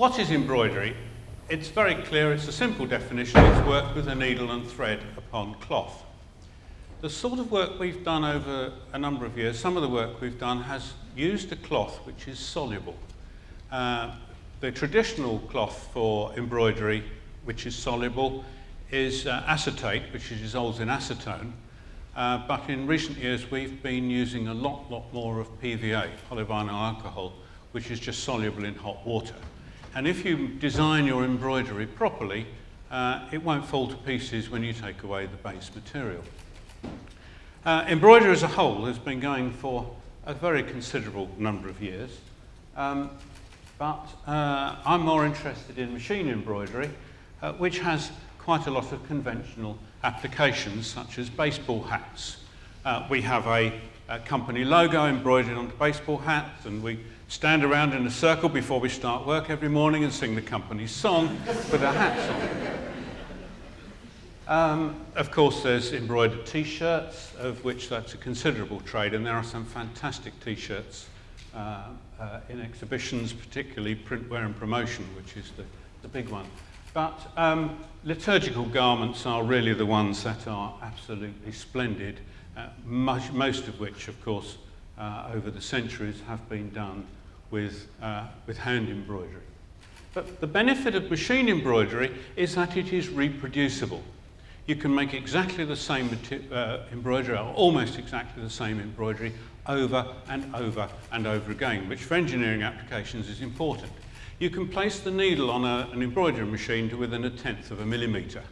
what is embroidery? It's very clear, it's a simple definition, it's work with a needle and thread upon cloth. The sort of work we've done over a number of years, some of the work we've done has used a cloth which is soluble. Uh, the traditional cloth for embroidery, which is soluble, is uh, acetate, which dissolves in acetone. Uh, but in recent years, we've been using a lot, lot more of PVA, polyvinyl alcohol, which is just soluble in hot water. And if you design your embroidery properly, uh, it won't fall to pieces when you take away the base material. Uh, embroidery as a whole has been going for a very considerable number of years. Um, but uh, I'm more interested in machine embroidery, uh, which has quite a lot of conventional applications, such as baseball hats. Uh, we have a, a, company logo embroidered onto baseball hats, and we stand around in a circle before we start work every morning and sing the company's song with our hats on. Um, of course, there's embroidered t-shirts, of which that's a considerable trade, and there are some fantastic t-shirts uh, uh, in exhibitions, particularly printwear and promotion, which is the, the big one. But um, liturgical garments are really the ones that are absolutely splendid, uh, much, most of which, of course, uh, over the centuries have been done with, uh, with hand embroidery. But the benefit of machine embroidery is that it is reproducible. You can make exactly the same uh, embroidery, or almost exactly the same embroidery, over and over and over again, which for engineering applications is important. You can place the needle on a, an embroidery machine to within a tenth of a millimetre.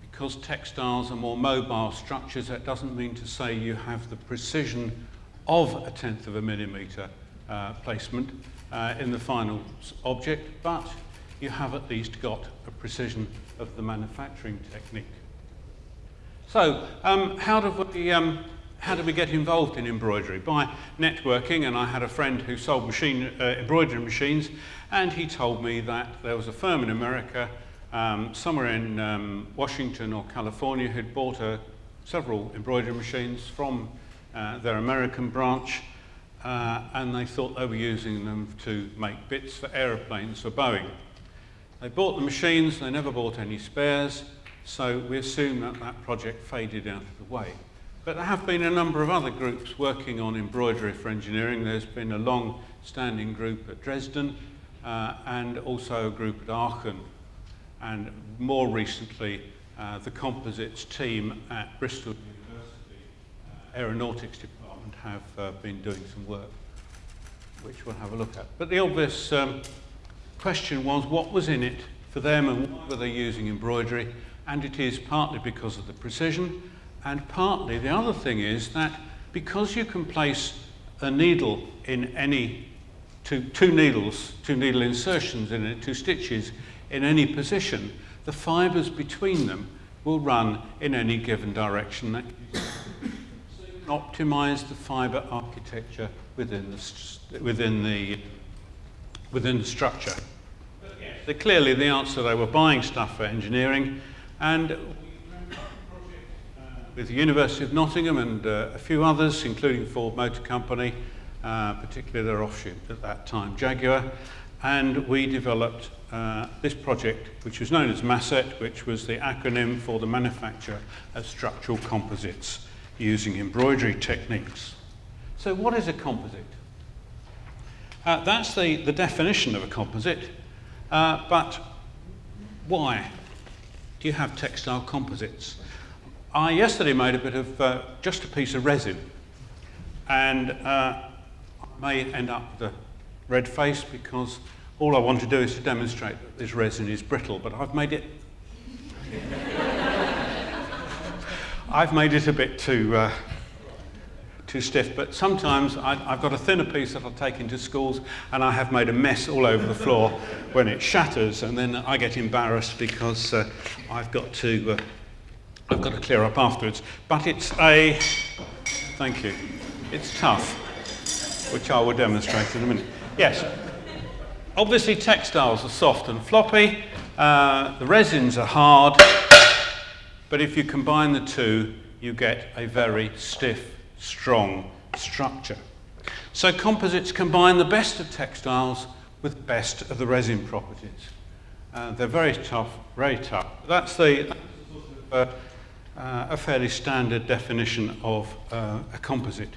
Because textiles are more mobile structures, that doesn't mean to say you have the precision of a tenth of a millimetre uh, placement uh, in the final object, but you have at least got a precision of the manufacturing technique. So, um, how do we um, how did we get involved in embroidery? By networking, and I had a friend who sold machine, uh, embroidery machines, and he told me that there was a firm in America, um, somewhere in um, Washington or California, who'd bought a, several embroidery machines from uh, their American branch, uh, and they thought they were using them to make bits for aeroplanes for Boeing. They bought the machines, they never bought any spares, so we assume that that project faded out of the way. But there have been a number of other groups working on embroidery for engineering. There's been a long-standing group at Dresden uh, and also a group at Aachen. And more recently, uh, the composites team at Bristol University uh, Aeronautics Department have uh, been doing some work, which we'll have a look at. But the obvious um, question was what was in it for them and why were they using embroidery? And it is partly because of the precision, and partly the other thing is that because you can place a needle in any two, two needles, two needle insertions in it, two stitches in any position, the fibres between them will run in any given direction. That optimize the fibre architecture within the, within the, within the structure. But clearly the answer, they were buying stuff for engineering, and with the University of Nottingham and uh, a few others, including Ford Motor Company, uh, particularly their offshoot at that time, Jaguar, and we developed uh, this project, which was known as MASSET, which was the acronym for the manufacture of structural composites using embroidery techniques. So what is a composite? Uh, that's the, the definition of a composite, uh, but why do you have textile composites? I yesterday made a bit of uh, just a piece of resin and uh, I may end up with a red face because all I want to do is to demonstrate that this resin is brittle, but I've made it I've made it a bit too uh, too stiff, but sometimes I, have got a thinner piece that I'll take into schools and I have made a mess all over the floor when it shatters and then I get embarrassed because uh, I've got to uh, I've got to clear up afterwards. But it's a, thank you, it's tough, which I will demonstrate in a minute. Yes, obviously textiles are soft and floppy, uh, the resins are hard, but if you combine the two, you get a very stiff, strong structure. So composites combine the best of textiles with best of the resin properties. Uh, they're very tough, very tough. That's the, uh, uh, a fairly standard definition of uh, a composite.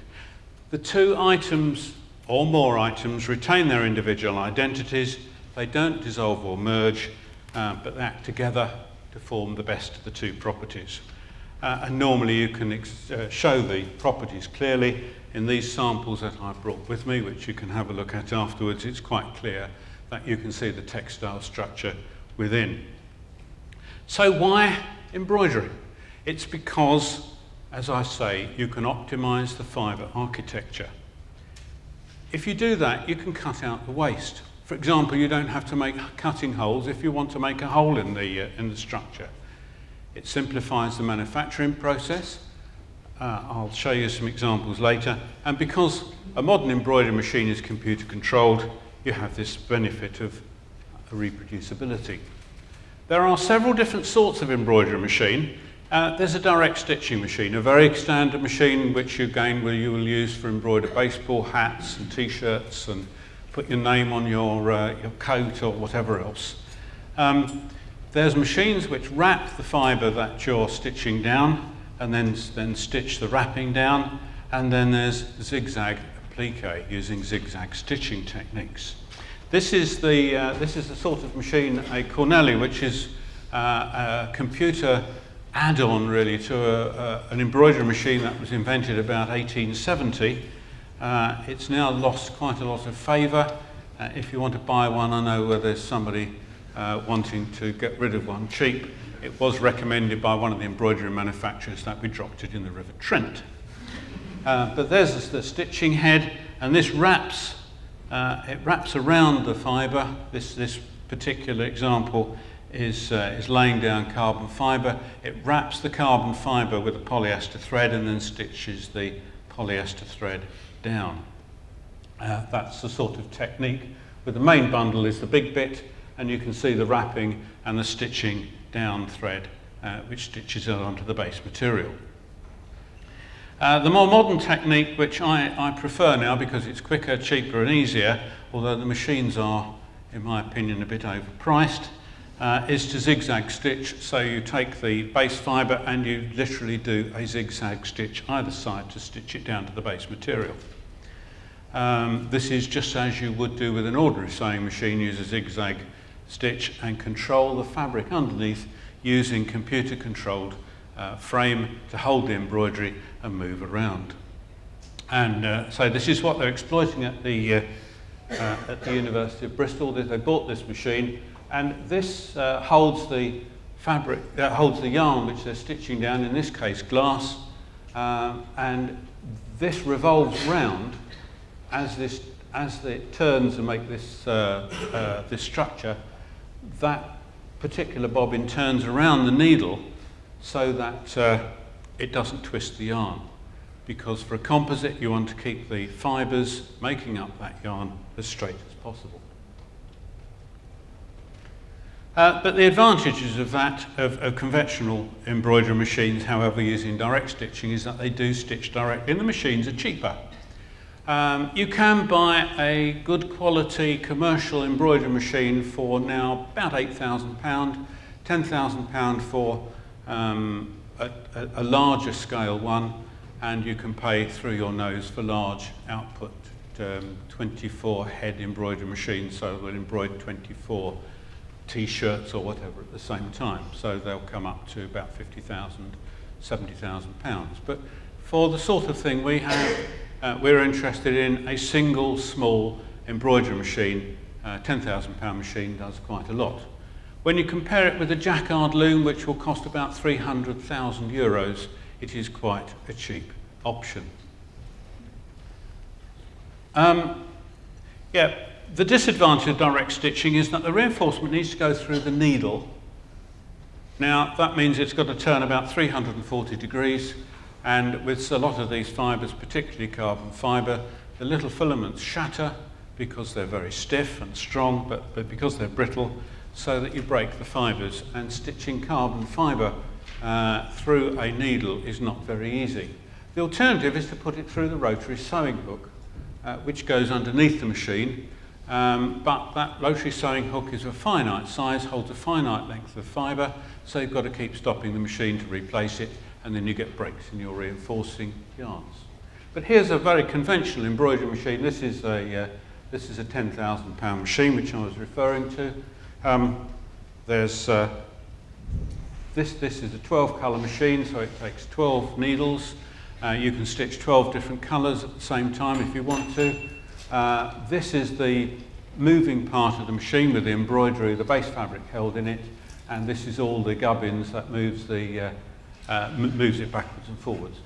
The two items or more items retain their individual identities. They don't dissolve or merge, uh, but they act together to form the best of the two properties. Uh, and normally you can uh, show the properties clearly in these samples that I've brought with me, which you can have a look at afterwards. It's quite clear that you can see the textile structure within. So why embroidery? It's because, as I say, you can optimize the fiber architecture. If you do that, you can cut out the waste. For example, you don't have to make cutting holes if you want to make a hole in the, uh, in the structure. It simplifies the manufacturing process. Uh, I'll show you some examples later. And because a modern embroidery machine is computer controlled, you have this benefit of reproducibility. There are several different sorts of embroidery machine. Uh, there's a direct stitching machine, a very standard machine which you again will, you will use for embroidered baseball hats and t-shirts and put your name on your, uh, your coat or whatever else. Um, there's machines which wrap the fibre that you're stitching down and then, then stitch the wrapping down. And then there's zigzag applique using zigzag stitching techniques. This is the, uh, this is the sort of machine, a Cornely, which is uh, a computer add-on really to a, a, an embroidery machine that was invented about 1870. Uh, it's now lost quite a lot of favour. Uh, if you want to buy one, I know where there's somebody uh, wanting to get rid of one cheap. It was recommended by one of the embroidery manufacturers that we dropped it in the River Trent. Uh, but there's the stitching head, and this wraps, uh, it wraps around the fibre. This, this particular example is, uh, is laying down carbon fibre. It wraps the carbon fibre with a polyester thread and then stitches the polyester thread down. Uh, that's the sort of technique. But the main bundle is the big bit, and you can see the wrapping and the stitching down thread, uh, which stitches it onto the base material. Uh, the more modern technique, which I, I prefer now because it's quicker, cheaper and easier, although the machines are, in my opinion, a bit overpriced, uh, is to zigzag stitch. So you take the base fibre and you literally do a zigzag stitch either side to stitch it down to the base material. Um, this is just as you would do with an ordinary sewing machine, use a zigzag stitch and control the fabric underneath using computer controlled uh, frame to hold the embroidery and move around. And uh, so this is what they're exploiting at the, uh, uh at the University of Bristol. They bought this machine and this uh, holds the fabric, uh, holds the yarn which they're stitching down, in this case glass, um, and this revolves round as this as it turns and make this uh, uh, this structure. That particular bobbin turns around the needle so that uh, it doesn't twist the yarn. Because for a composite, you want to keep the fibres making up that yarn as straight as possible. Uh, but the advantages of that, of, of, conventional embroidery machines, however, using direct stitching, is that they do stitch directly, and the machines are cheaper. Um, you can buy a good quality commercial embroidery machine for now about £8,000, £10,000 for um, a, a, larger scale one, and you can pay through your nose for large output um, 24 head embroidery machines, so they'll embroider 24 t-shirts or whatever at the same time. So they'll come up to about 50,000, 70,000 pounds. But for the sort of thing we have, uh, we're interested in a single small embroidery machine. Uh, 10,000 pound machine does quite a lot. When you compare it with a jacquard loom, which will cost about 300,000 euros, it is quite a cheap option. Um, yeah, the disadvantage of direct stitching is that the reinforcement needs to go through the needle. Now, that means it's got to turn about 340 degrees, and with a lot of these fibres, particularly carbon fibre, the little filaments shatter because they're very stiff and strong, but, but because they're brittle, so that you break the fibres. And stitching carbon fibre uh, through a needle is not very easy. The alternative is to put it through the rotary sewing hook, uh, which goes underneath the machine, Um, but that rotary sewing hook is a finite size, holds a finite length of fibre, so you've got to keep stopping the machine to replace it, and then you get breaks in your reinforcing yarns. But here's a very conventional embroidery machine. This is a, uh, this is a 10,000 pound machine, which I was referring to. Um, there's, uh, this, this is a 12 colour machine, so it takes 12 needles. Uh, you can stitch 12 different colours at the same time if you want to. Uh, this is the moving part of the machine with the embroidery, the base fabric held in it, and this is all the gubbins that moves, the, uh, uh, moves it backwards and forwards.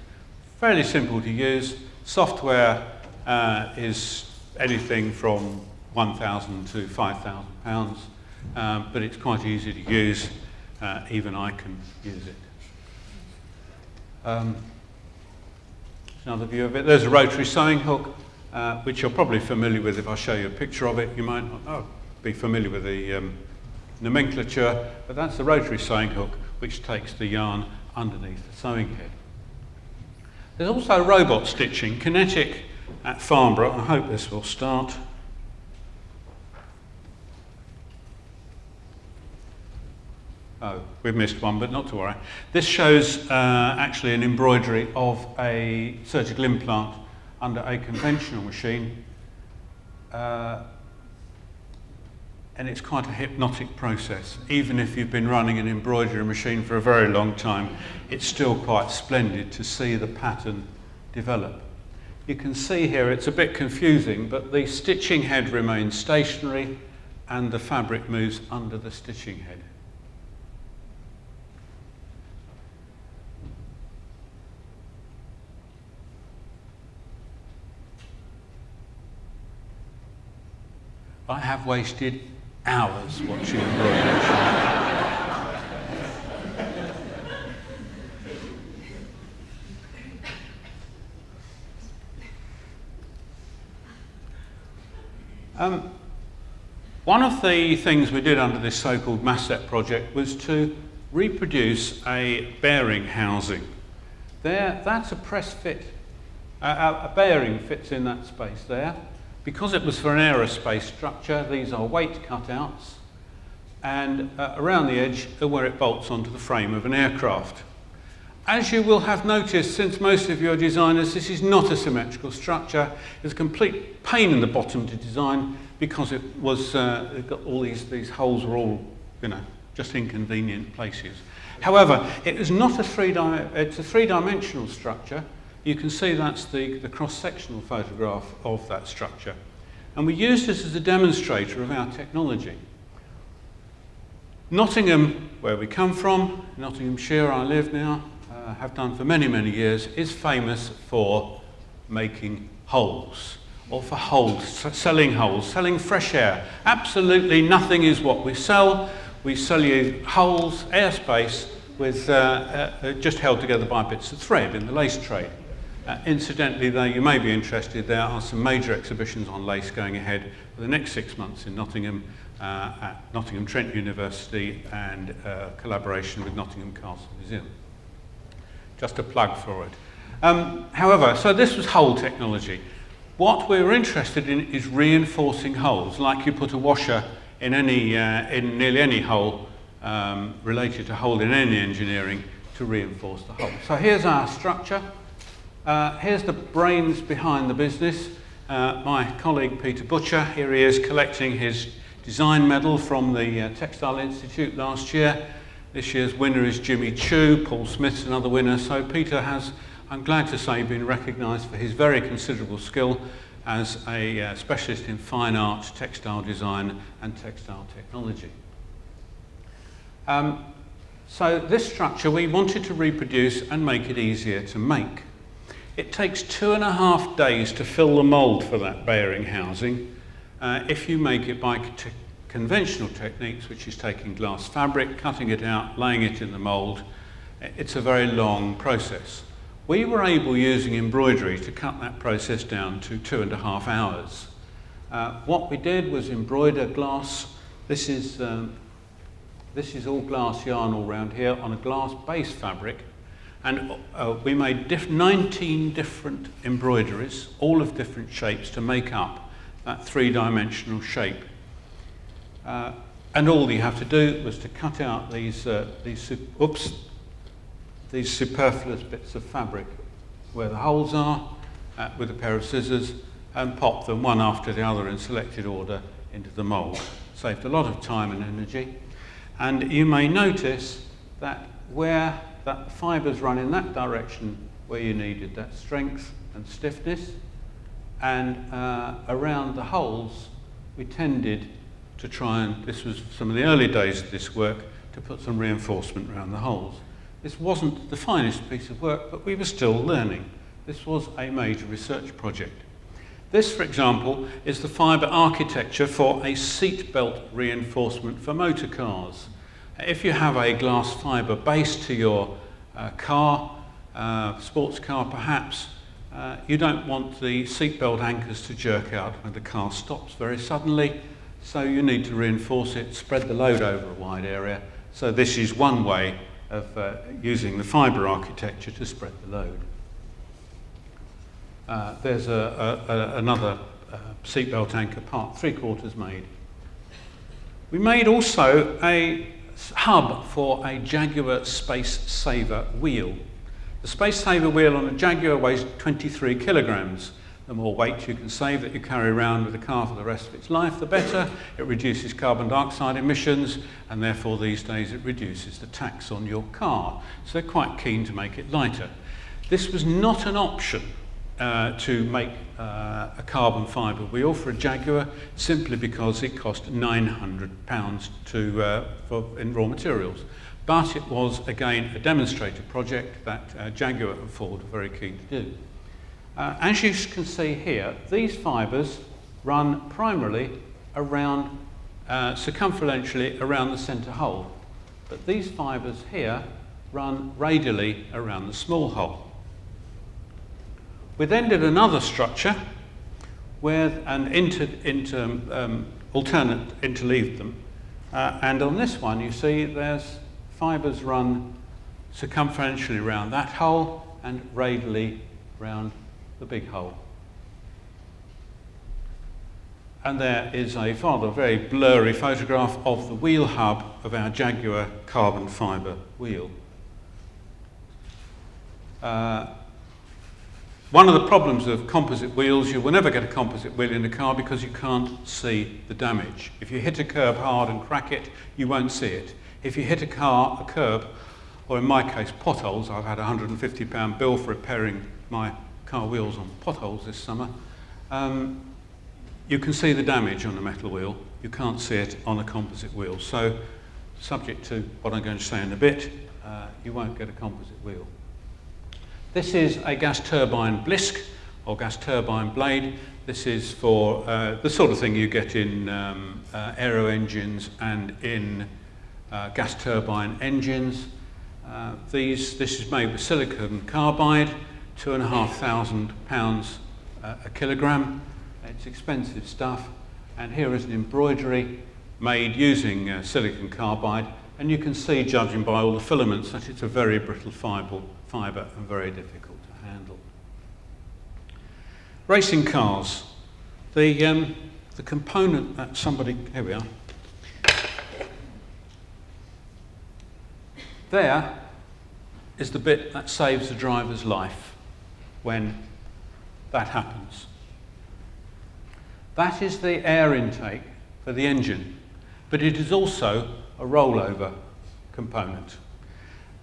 Fairly simple to use. Software uh, is anything from 1,000 to 5,000 pounds, um, but it's quite easy to use. Uh, even I can use it. Um, another view of it. There's a rotary sewing hook, uh, which you're probably familiar with. If I show you a picture of it, you might not oh, be familiar with the um, nomenclature, but that's the rotary sewing hook, which takes the yarn underneath the sewing head. There's also robot stitching, QinetiQ at Farnborough. I hope this will start. Oh, we've missed one, but not to worry. This shows uh, actually an embroidery of a surgical implant under a conventional machine. Uh, and it's quite a hypnotic process. Even if you've been running an embroidery machine for a very long time, it's still quite splendid to see the pattern develop. You can see here it's a bit confusing, but the stitching head remains stationary and the fabric moves under the stitching head. I have wasted hours watching embroidery. Um, one of the things we did under this so-called MASSET project was to reproduce a bearing housing. There, that's a press fit. Uh, a bearing fits in that space there. Because it was for an aerospace structure, these are weight cutouts, and uh, around the edge are where it bolts onto the frame of an aircraft. As you will have noticed, since most of you are designers, this is not a symmetrical structure. It's a complete pain in the bottom to design because it was, uh, it got all these, these holes were all, you know, just inconvenient places. However, it is not a three it's a three-dimensional structure, you can see that's the, the cross-sectional photograph of that structure. And we use this as a demonstrator of our technology. Nottingham, where we come from, Nottinghamshire I live now, uh, have done for many, many years, is famous for making holes or for holes, selling holes, selling fresh air. Absolutely nothing is what we sell. We sell you holes, airspace, with, uh, uh, just held together by bits of thread in the lace trade. Uh, incidentally, though, you may be interested, there are some major exhibitions on lace going ahead for the next six months in Nottingham, uh, at Nottingham Trent University and uh, collaboration with Nottingham Castle Museum. Just a plug for it. Um, however, so this was hole technology. What we're interested in is reinforcing holes, like you put a washer in, any, uh, in nearly any hole um, related to hole in any engineering to reinforce the hole. So here's our structure. Uh, here's the brains behind the business. Uh, my colleague Peter Butcher, here he is collecting his design medal from the uh, Textile Institute last year. This year's winner is Jimmy Choo, Paul Smith's another winner. So Peter has, I'm glad to say, been recognised for his very considerable skill as a uh, specialist in fine art, textile design and textile technology. Um, so this structure we wanted to reproduce and make it easier to make. It takes two and a half days to fill the mould for that bearing housing uh, if you make it by conventional techniques, which is taking glass fabric, cutting it out, laying it in the mould. It's a very long process. We were able, using embroidery, to cut that process down to two and a half hours. Uh, what we did was embroider glass. This is, um, this is all glass yarn all around here on a glass base fabric and uh, we made diff 19 different embroideries, all of different shapes, to make up that three-dimensional shape. Uh, and all you have to do was to cut out these, uh, these, oops, these superfluous bits of fabric where the holes are uh, with a pair of scissors and pop them one after the other in selected order into the mould. Saved a lot of time and energy. And you may notice that where that fibres run in that direction where you needed that strength and stiffness, and uh, around the holes we tended to try and, this was some of the early days of this work, to put some reinforcement around the holes. This wasn't the finest piece of work, but we were still learning. This was a major research project. This, for example, is the fibre architecture for a seat belt reinforcement for motor cars. If you have a glass fibre base to your uh, car, uh, sports car perhaps, uh, you don't want the seatbelt anchors to jerk out when the car stops very suddenly, so you need to reinforce it, spread the load over a wide area. So this is one way of uh, using the fibre architecture to spread the load. Uh, there's a, a, a, another uh, seatbelt anchor part, three quarters made. We made also a hub for a Jaguar Space Saver wheel. The Space Saver wheel on a Jaguar weighs 23 kilograms. The more weight you can save that you carry around with the car for the rest of its life, the better. It reduces carbon dioxide emissions, and therefore these days it reduces the tax on your car. So they're quite keen to make it lighter. This was not an option uh, to make uh, a carbon fibre wheel for a Jaguar simply because it cost £900 to, uh, for, in raw materials. But it was, again, a demonstrator project that uh, Jaguar and Ford were very keen to do. Uh, as you can see here, these fibres run primarily around, uh, circumferentially around the centre hole. But these fibres here run radially around the small hole. We then did another structure where an inter, inter, um, alternate interleaved them. Uh, and on this one, you see there's fibres run circumferentially around that hole and radially around the big hole. And there is a rather very blurry photograph of the wheel hub of our Jaguar carbon fibre wheel. Uh, one of the problems of composite wheels, you will never get a composite wheel in a car because you can't see the damage. If you hit a curb hard and crack it, you won't see it. If you hit a car, a curb, or in my case, potholes, I've had a £150 bill for repairing my car wheels on potholes this summer, um, you can see the damage on a metal wheel. You can't see it on a composite wheel. So, subject to what I'm going to say in a bit, uh, you won't get a composite wheel. This is a gas turbine blisk or gas turbine blade. This is for uh, the sort of thing you get in um, uh, aero engines and in uh, gas turbine engines. Uh, these, this is made with silicon carbide, two and a half thousand pounds uh, a kilogram. It's expensive stuff. And here is an embroidery made using uh, silicon carbide. And you can see, judging by all the filaments, that it's a very brittle fibre fibre and very difficult to handle. Racing cars. The, um, the component that somebody, here we are. There is the bit that saves the driver's life when that happens. That is the air intake for the engine, but it is also a rollover component.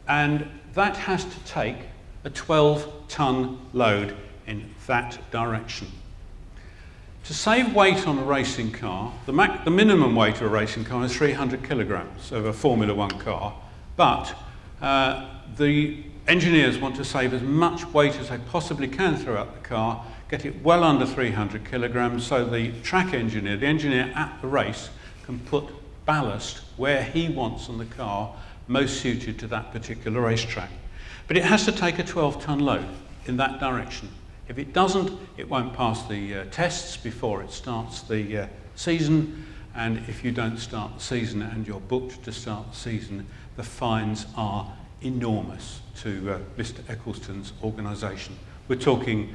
And that has to take a 12 ton load in that direction. To save weight on a racing car, the, the, minimum weight of a racing car is 300 kilograms of a Formula One car, but uh, the engineers want to save as much weight as they possibly can throughout the car, get it well under 300 kilograms so the track engineer, the engineer at the race, can put ballast where he wants on the car most suited to that particular racetrack. But it has to take a 12 ton load in that direction. If it doesn't, it won't pass the uh, tests before it starts the uh, season. And if you don't start the season and you're booked to start the season, the fines are enormous to uh, Mr. Ecclestone's organisation. We're talking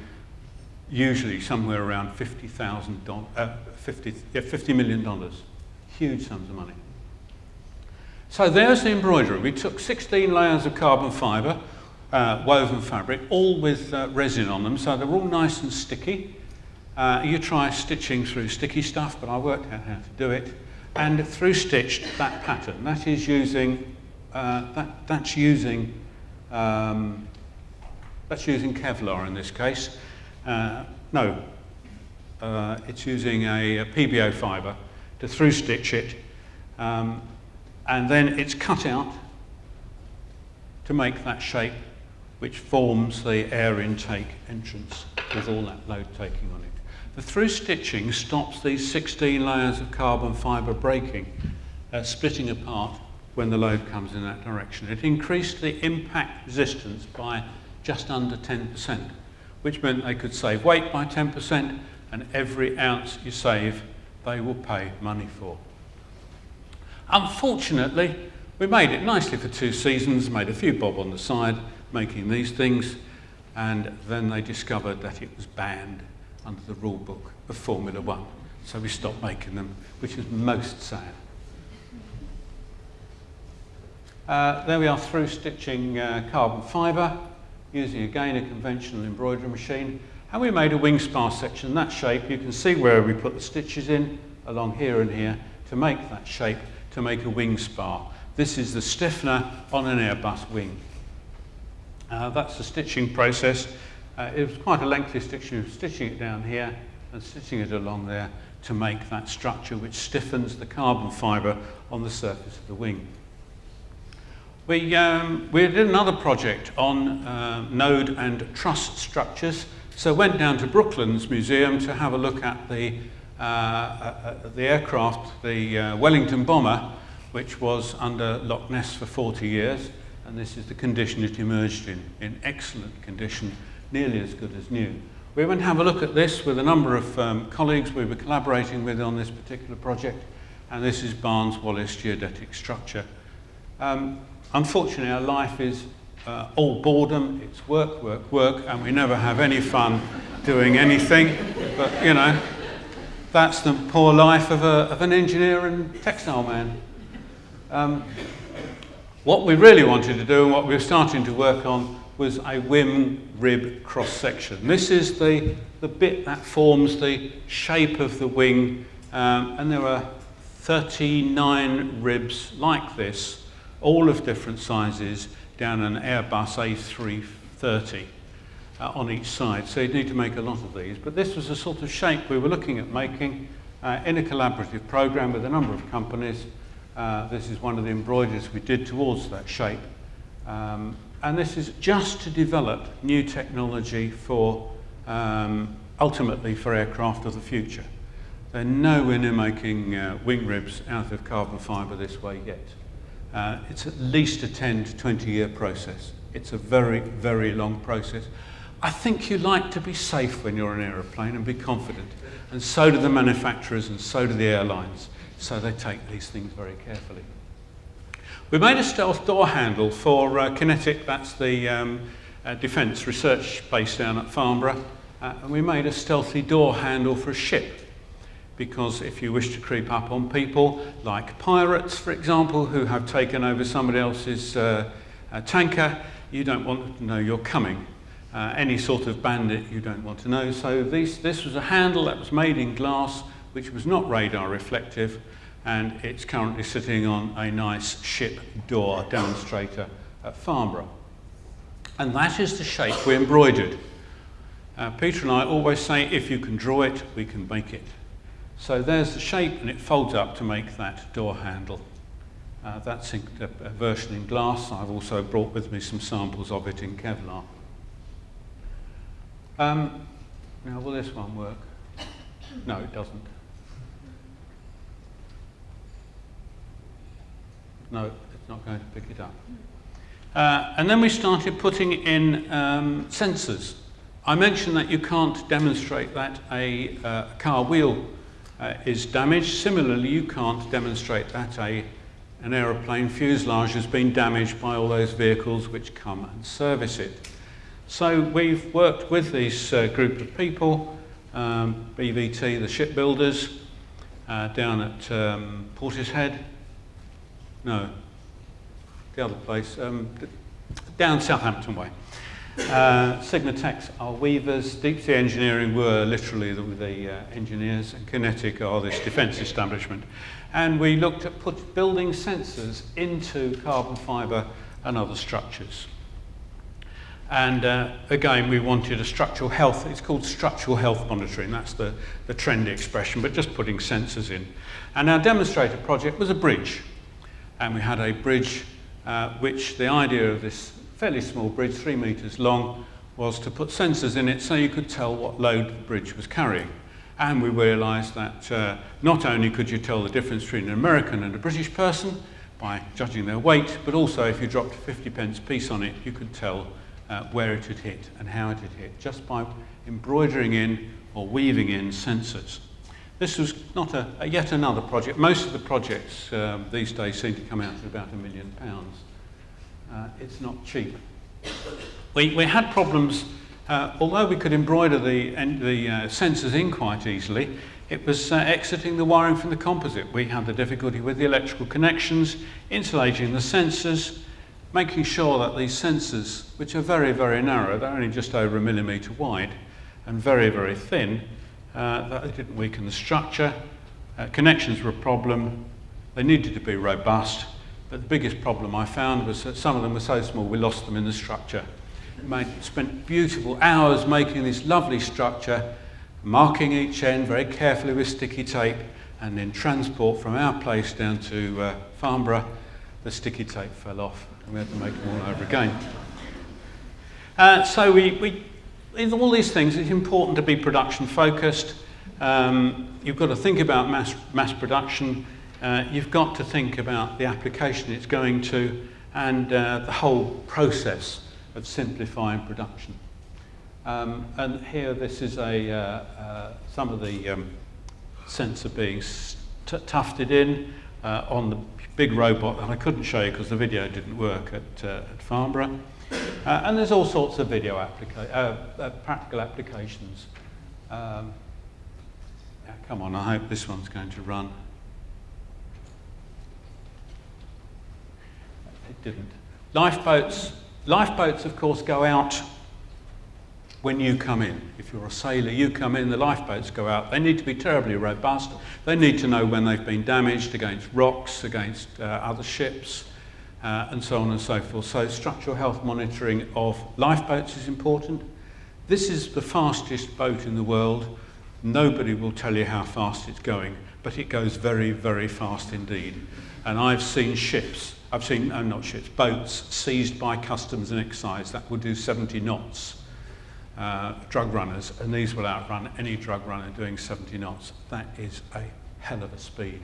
usually somewhere around $50,000, uh, 50, yeah, $50 million. Huge sums of money. So there's the embroidery. We took 16 layers of carbon fibre, uh, woven fabric, all with uh, resin on them, so they're all nice and sticky. Uh, you try stitching through sticky stuff, but I worked out how to do it. And through stitched that pattern. That is using, uh, that, that's using, um, that's using Kevlar in this case. Uh, no, uh, it's using a, a PBO fibre to through stitch it. Um, and then it's cut out to make that shape which forms the air intake entrance with all that load taking on it. The through stitching stops these 16 layers of carbon fibre breaking, uh, splitting apart when the load comes in that direction. It increased the impact resistance by just under 10%, which meant they could save weight by 10%, and every ounce you save, they will pay money for. Unfortunately, we made it nicely for two seasons, made a few bob on the side, making these things, and then they discovered that it was banned under the rule book of Formula One. So we stopped making them, which is most sad. Uh, there we are through stitching uh, carbon fibre, using again a conventional embroidery machine. And we made a wing spar section, that shape. You can see where we put the stitches in, along here and here, to make that shape, to make a wing spar. This is the stiffener on an Airbus wing. Uh, that's the stitching process. Uh, it was quite a lengthy stitching, stitching it down here and stitching it along there to make that structure which stiffens the carbon fibre on the surface of the wing. We, um, we did another project on uh, node and truss structures, so went down to Brooklands Museum to have a look at the, the aircraft, the uh, Wellington bomber, which was under Loch Ness for 40 years, and this is the condition it emerged in, in excellent condition nearly as good as new. We went and have a look at this with a number of um, colleagues we were collaborating with on this particular project, and this is Barnes Wallis geodetic structure. Um, unfortunately, our life is uh, all boredom, it's work, work, work, and we never have any fun doing anything, but you know, that's the poor life of, a, of an engineer and textile man. Um, what we really wanted to do and what we were starting to work on was a wing rib cross section. This is the, the bit that forms the shape of the wing um, and there are 39 ribs like this, all of different sizes, down an Airbus A330 uh, on each side. So you'd need to make a lot of these. But this was a sort of shape we were looking at making uh, in a collaborative program with a number of companies. Uh, this is one of the embroideries we did towards that shape. Um, and this is just to develop new technology for um, ultimately for aircraft of the future. They're nowhere near making uh, wing ribs out of carbon fibre this way yet. Uh, it's at least a 10 to 20 year process. It's a very, very long process. I think you like to be safe when you're an aeroplane and be confident. And so do the manufacturers and so do the airlines. So they take these things very carefully. We made a stealth door handle for uh, QinetiQ, that's the um, uh, defence research base down at Farnborough, uh, and we made a stealthy door handle for a ship because if you wish to creep up on people, like pirates, for example, who have taken over somebody else's uh, uh, tanker, you don't want them to know you're coming. Uh, any sort of bandit you don't want to know. So this was a handle that was made in glass, which was not radar reflective, and it's currently sitting on a nice ship door demonstrator at Farnborough. And that is the shape we embroidered. Uh, Peter and I always say, if you can draw it, we can make it. So there's the shape, and it folds up to make that door handle. Uh, that's in, a, a version in glass. I've also brought with me some samples of it in Kevlar. Um, now, will this one work? No, it doesn't. No, it's not going to pick it up. Uh, and then we started putting in um, sensors. I mentioned that you can't demonstrate that a uh, car wheel uh, is damaged. Similarly, you can't demonstrate that a, an aeroplane fuselage has been damaged by all those vehicles which come and service it. So we've worked with these uh, group of people, um, BVT, the shipbuilders, uh, down at um, Portishead. No, the other place, um, down Southampton way. Uh, Sigmatex are weavers, Deep Sea Engineering were literally the, the uh, engineers, and QinetiQ are this defence establishment. And we looked at put, building sensors into carbon fibre and other structures. And uh, again, we wanted a structural health, it's called structural health monitoring, that's the, the trendy expression, but just putting sensors in. And our demonstrator project was a bridge. And we had a bridge uh, which the idea of this fairly small bridge, three metres long, was to put sensors in it so you could tell what load the bridge was carrying. And we realised that uh, not only could you tell the difference between an American and a British person by judging their weight, but also if you dropped a 50 pence piece on it, you could tell uh, where it had hit and how it had hit, just by embroidering in or weaving in sensors. This was not a, a yet another project. Most of the projects um, these days seem to come out at about a million pounds. Uh, it's not cheap. We, we had problems, uh, although we could embroider the, the uh, sensors in quite easily, it was uh, exiting the wiring from the composite. We had the difficulty with the electrical connections, insulating the sensors, making sure that these sensors, which are very, very narrow, they're only just over a millimetre wide and very, very thin, uh, that they didn't weaken the structure. Uh, connections were a problem. They needed to be robust. But the biggest problem I found was that some of them were so small we lost them in the structure. Made, spent beautiful hours making this lovely structure, marking each end very carefully with sticky tape, and then transport from our place down to uh, Farnborough, the sticky tape fell off and we had to make them all over again. Uh, so we, we, in all these things, it's important to be production focused. Um, you've got to think about mass, mass production. Uh, you've got to think about the application it's going to and uh, the whole process of simplifying production. Um, and here this is a, uh, uh, some of the um, sensor being tufted in uh, on the big robot that I couldn't show you because the video didn't work at, uh, at Farnborough. Uh, and there's all sorts of video applica uh, uh, practical applications. Um, yeah, come on, I hope this one's going to run. It didn't. Lifeboats, lifeboats of course go out when you come in. If you're a sailor, you come in, the lifeboats go out. They need to be terribly robust. They need to know when they've been damaged against rocks, against uh, other ships, uh, and so on and so forth. So structural health monitoring of lifeboats is important. This is the fastest boat in the world. Nobody will tell you how fast it's going, but it goes very, very fast indeed. And I've seen ships, I've seen, no, not ships, boats seized by customs and excise that will do 70 knots uh, drug runners, and these will outrun any drug runner doing 70 knots. That is a hell of a speed.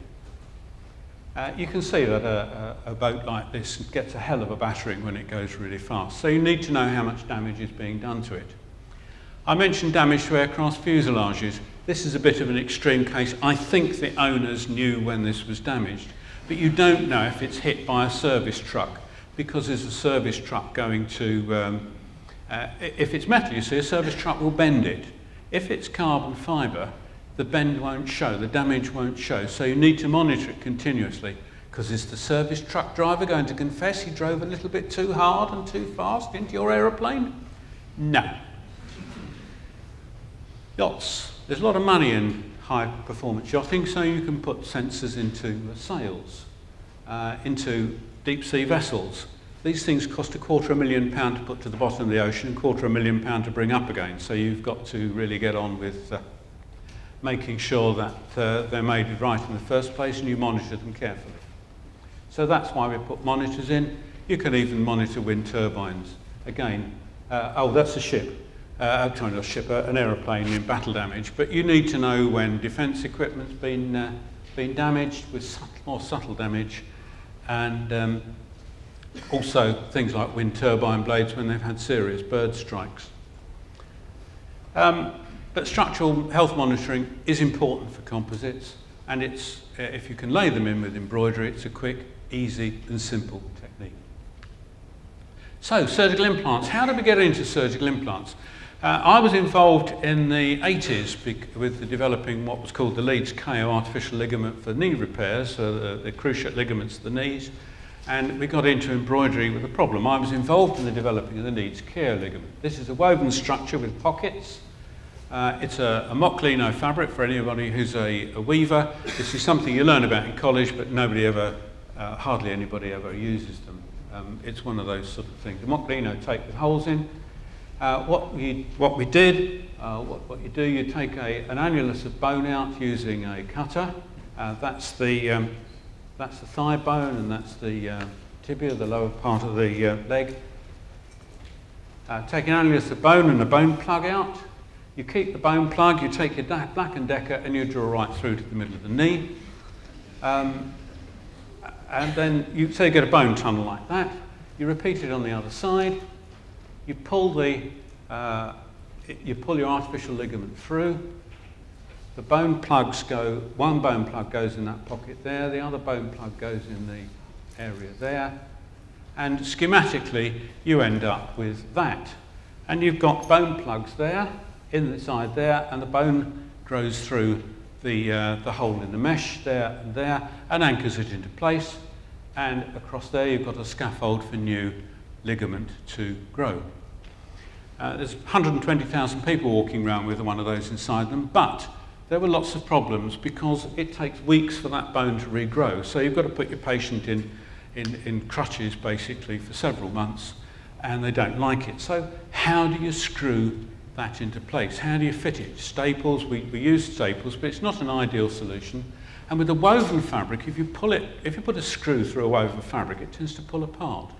Uh, you can see that a, a, a boat like this gets a hell of a battering when it goes really fast. So you need to know how much damage is being done to it. I mentioned damage to aircraft fuselages. This is a bit of an extreme case. I think the owners knew when this was damaged, but you don't know if it's hit by a service truck because there's a service truck going to um, uh, if it's metal, you see, a service truck will bend it. If it's carbon fibre, the bend won't show, the damage won't show. So you need to monitor it continuously because is the service truck driver going to confess he drove a little bit too hard and too fast into your aeroplane? No. Yachts. There's a lot of money in high performance yachting, so you can put sensors into sails, uh, into deep sea vessels. These things cost a quarter of a million pound to put to the bottom of the ocean and quarter of a million pound to bring up again. So you've got to really get on with uh, making sure that uh, they're made right in the first place and you monitor them carefully. So that's why we put monitors in. You can even monitor wind turbines. Again, uh, oh, that's a ship. Uh, I'm trying to ship a, an aeroplane in battle damage, but you need to know when defence equipment's been, uh, been damaged with subtle, more subtle damage and um, also things like wind turbine blades when they've had serious bird strikes. Um, but structural health monitoring is important for composites and it's, uh, if you can lay them in with embroidery, it's a quick, easy and simple technique. So, surgical implants. How did we get into surgical implants? Uh, I was involved in the 80s with the developing what was called the Leeds-Keio artificial ligament for knee repairs, so the, the cruciate ligaments of the knees. And we got into embroidery with a problem. I was involved in the developing of the Leeds-Keio ligament. This is a woven structure with pockets. Uh, it's a, a mock leno fabric for anybody who's a, a weaver. This is something you learn about in college, but nobody ever, uh, hardly anybody ever uses them. Um, it's one of those sort of things. The mock leno tape with holes in, uh, what, we, what we did, uh, what, what you do, you take a, an annulus of bone out using a cutter. Uh, that's, the, um, that's the thigh bone and that's the uh, tibia, the lower part of the uh, leg. Uh, take an annulus of bone and a bone plug out. You keep the bone plug, you take your Black and Decker and you draw right through to the middle of the knee. Um, and then you say you get a bone tunnel like that. You repeat it on the other side you pull the, uh, you pull your artificial ligament through. The bone plugs go, one bone plug goes in that pocket there, the other bone plug goes in the area there. And schematically, you end up with that. And you've got bone plugs there, in the side there, and the bone grows through the, uh, the hole in the mesh there and there, and anchors it into place. And across there, you've got a scaffold for new ligament to grow. Uh, there's 120,000 people walking around with one of those inside them, but there were lots of problems because it takes weeks for that bone to regrow. So you've got to put your patient in, in, in crutches basically for several months and they don't like it. So how do you screw that into place? How do you fit it? Staples, we, we use staples, but it's not an ideal solution. And with a woven fabric, if you pull it, if you put a screw through a woven fabric, it tends to pull apart.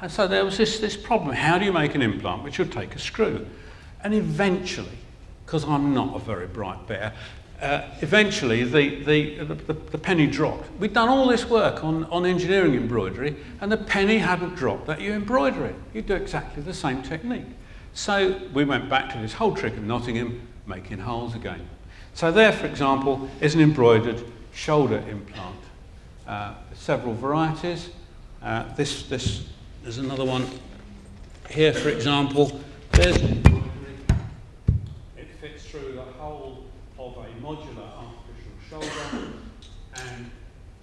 And so there was this, this problem. How do you make an implant which would take a screw? And eventually, because I'm not a very bright bear, uh, eventually the, the, the, the, penny dropped. We'd done all this work on, on engineering embroidery and the penny hadn't dropped that you embroider it. You do exactly the same technique. So we went back to this whole trick of Nottingham, making holes again. So there, for example, is an embroidered shoulder implant. Uh, several varieties. Uh, this, this there's another one here, for example. There's through the whole of a modular artificial shoulder, and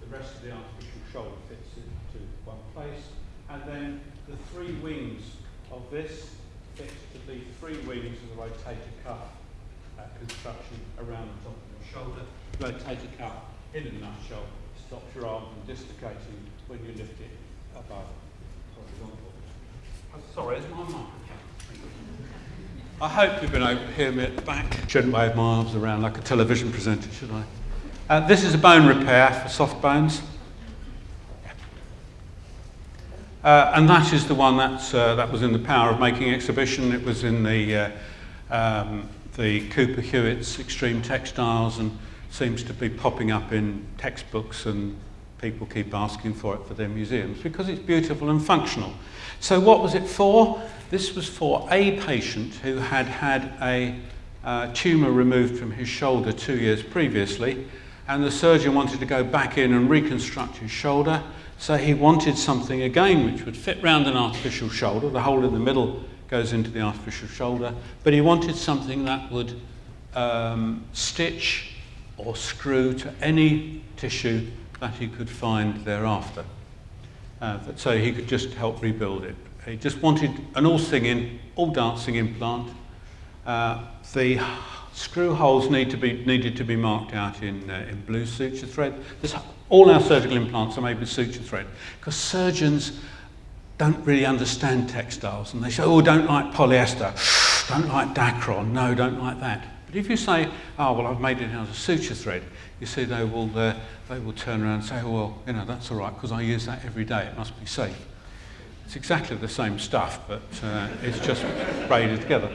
the rest of the artificial shoulder fits into one place. And then the three wings of this fit to three wings of the rotator cuff uh, construction around the top of the shoulder. Rotator cuff, in a nutshell, stops your arm from dislocating when you lift it above. Sorry, it's my microphone. I hope you've been able to hear me at the back. Shouldn't wave my arms around like a television presenter, should I? Uh, this is a bone repair for soft bones. Uh, and that is the one that's, uh, that was in the Power of Making exhibition. It was in the, uh, um, the Cooper Hewitt's Extreme Textiles and seems to be popping up in textbooks and people keep asking for it for their museums because it's beautiful and functional. So what was it for? This was for a patient who had had a uh, tumour removed from his shoulder two years previously and the surgeon wanted to go back in and reconstruct his shoulder so he wanted something again which would fit round an artificial shoulder, the hole in the middle goes into the artificial shoulder, but he wanted something that would um, stitch or screw to any tissue that he could find thereafter. Uh, so he could just help rebuild it. He just wanted an all singing, all dancing implant. Uh, the screw holes need to be, needed to be marked out in, uh, in blue suture thread. There's, all our surgical implants are made with suture thread because surgeons don't really understand textiles and they say, oh, don't like polyester, don't like Dacron, no, don't like that. But if you say, oh, well, I've made it out of suture thread, you see they will, uh, they will turn around and say, oh, well, you know, that's all right because I use that every day. It must be safe. It's exactly the same stuff, but uh, it's just braided together.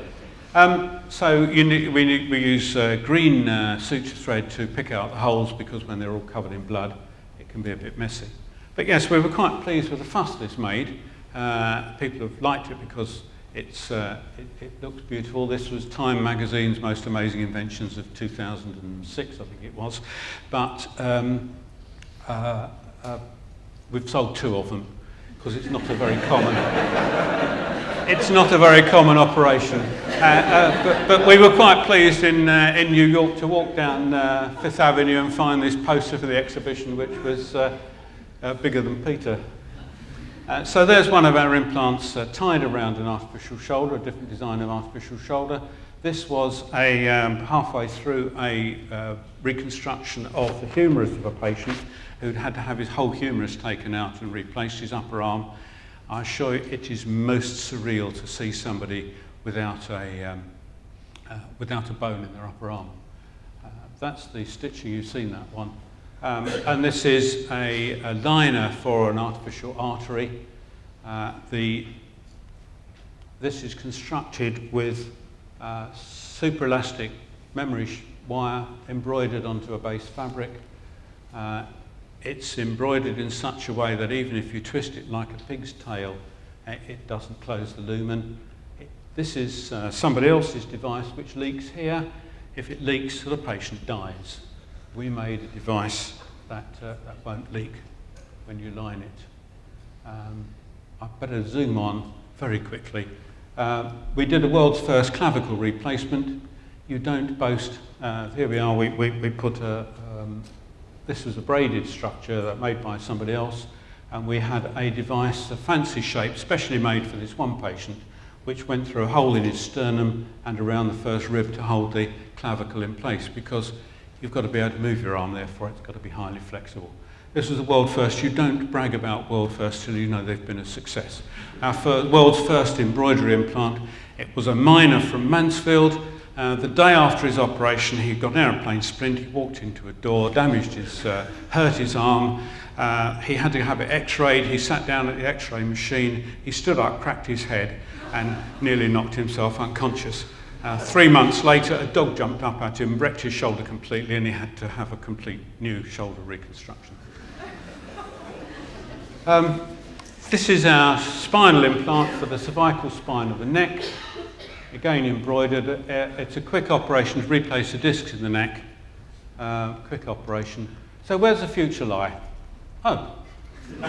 Um, so you, we, we use uh, green uh, suture thread to pick out the holes because when they're all covered in blood, it can be a bit messy. But yes, we were quite pleased with the fuss this made. Uh, people have liked it because it's, uh, it, it, looks beautiful. This was Time magazine's most amazing inventions of 2006, I think it was. But um, uh, uh, we've sold two of them. because it's not a very common it's not a very common operation. Uh, uh, but, but, we were quite pleased in, uh, in New York to walk down Fifth Avenue and find this poster for the exhibition, which was bigger than Peter. So there's one of our implants tied around an artificial shoulder, a different design of artificial shoulder. This was a, um, halfway through a reconstruction of the humerus of a patient who'd had to have his whole humerus taken out and replaced his upper arm. I assure you it is most surreal to see somebody without a, um, uh, without a bone in their upper arm. Uh, that's the stitching, you've seen that one. Um, and this is a, a, liner for an artificial artery. Uh, the, this is constructed with uh, super elastic memory wire embroidered onto a base fabric. Uh, it's embroidered in such a way that even if you twist it like a pig's tail, eh, it doesn't close the lumen. It, this is uh, somebody else's device which leaks here. If it leaks, the patient dies. We made a device that, uh, that won't leak when you line it. Um, I better zoom on very quickly. Uh, we did the world's first clavicle replacement. You don't boast. Uh, here we are. We, we, we put a, um, this was a braided structure that made by somebody else, and we had a device, a fancy shape, specially made for this one patient, which went through a hole in his sternum and around the first rib to hold the clavicle in place, because you've got to be able to move your arm, therefore it's got to be highly flexible. This was a world first. You don't brag about world first till you know they've been a success. Our world's first embroidery implant, it was a miner from Mansfield uh, the day after his operation, he got an aeroplane splint, he walked into a door, damaged his, uh, hurt his arm. Uh, he had to have it x-rayed. He sat down at the x-ray machine. He stood up, cracked his head, and nearly knocked himself unconscious. Uh, three months later, a dog jumped up at him, wrecked his shoulder completely, and he had to have a complete new shoulder reconstruction. Um, this is our spinal implant for the cervical spine of the neck again embroidered. Uh, it's a quick operation to replace the discs in the neck. Uh, quick operation. So where's the future lie? Oh.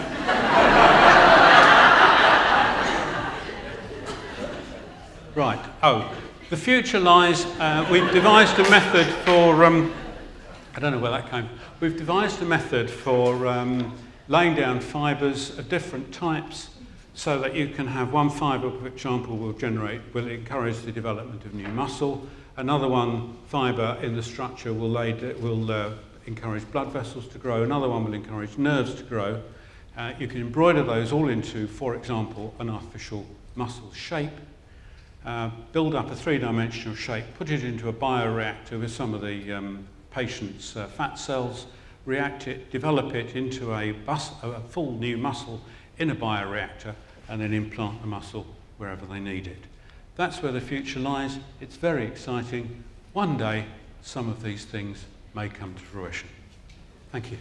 right. Oh. The future lies, uh, we've devised a method for, um, I don't know where that came, we've devised a method for um, laying down fibres of different types so that you can have one fibre, for example, will generate, will encourage the development of new muscle. Another one fibre in the structure will, lay, will uh, encourage blood vessels to grow. Another one will encourage nerves to grow. Uh, you can embroider those all into, for example, an artificial muscle shape. Uh, build up a three-dimensional shape, put it into a bioreactor with some of the um, patient's uh, fat cells, react it, develop it into a, bus, a full new muscle in a bioreactor and then implant the muscle wherever they need it. That's where the future lies. It's very exciting. One day, some of these things may come to fruition. Thank you.